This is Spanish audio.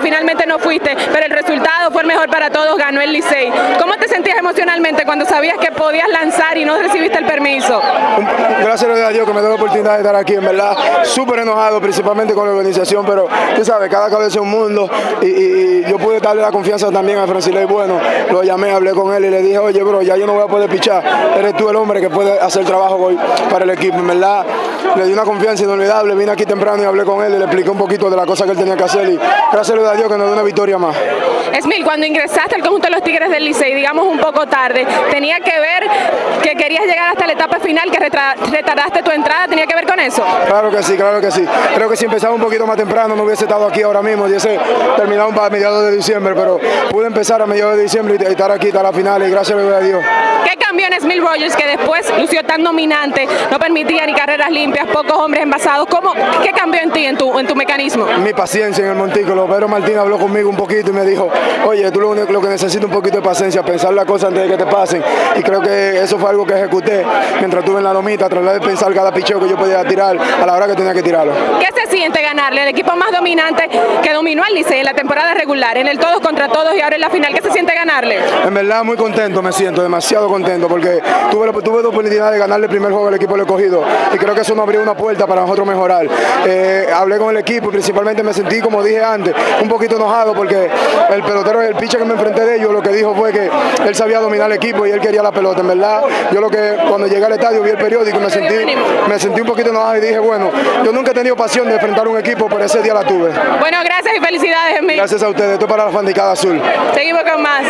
finalmente no fuiste, pero el resultado fue el mejor para todos, ganó el Licey. ¿Cómo te sentías emocionalmente cuando sabías que podías lanzar y no recibiste el permiso? Gracias a Dios que me dio la oportunidad de estar aquí, en verdad, súper enojado, principalmente con la organización, pero tú sabes, cada cabeza es un mundo y, yo pude darle la confianza también a Francilei Bueno, lo llamé, hablé con él y le dije, oye, bro, ya yo no voy a poder pichar, eres tú el hombre que puede hacer trabajo hoy para el equipo, en verdad, le di una confianza inolvidable, vine aquí temprano y hablé con él le expliqué un poquito de la cosa que él tenía que hacer y gracias a Dios que nos dio una victoria más. Esmil, cuando ingresaste al conjunto de los Tigres del Licey, digamos un poco tarde, tenía que ver que querías llegar hasta la etapa final, que retardaste tu entrada, tenía que ver con eso. Claro que sí, claro que sí. Creo que si empezaba un poquito más temprano no hubiese estado aquí ahora mismo, hubiese terminado para mediados de diciembre, pero pude empezar a mediados de diciembre y estar aquí hasta la final y gracias a Dios. ¿Qué cambió en Smil Rogers que después lució tan dominante, no permitía ni carreras limpias, pocos hombres envasados? ¿Cómo, ¿Qué cambió en ti, en tu, en tu mecanismo? Mi paciencia en el montículo. Pedro Martín habló conmigo un poquito y me dijo, oye, tú lo, único- lo que necesitas un poquito de paciencia, pensar las cosas antes de que te pasen. Y creo que eso fue algo que ejecuté mientras estuve en la lomita, tratar de pensar cada picheo que yo podía tirar a la hora que tenía que tirarlo. ¿Qué se siente ganarle al equipo más dominante que dominó al Licey en la temporada regular, en el todos contra todos y ahora en la final? ¿Qué se siente ganarle? En verdad muy contento me siento, demasiado contento porque tuve, la- tuve la oportunidad de ganarle el primer juego al equipo del escogido y creo que eso nos abrió una puerta para nosotros mejorar. Eh, hablé con el equipo y principalmente me sentí, como dije antes, un poquito enojado porque el pelotero, el pitcher que me enfrenté de ellos, lo que dijo fue que él sabía dominar el equipo y él quería la pelota. En verdad, yo lo que cuando llegué al estadio vi el periódico y me sentí, me sentí un poquito enojado y dije, bueno, yo nunca he tenido pasión de enfrentar un equipo, pero ese día la tuve. Bueno, gracias y felicidades, Esmil. Gracias a ustedes, esto es para la fandicada azul. Seguimos con más.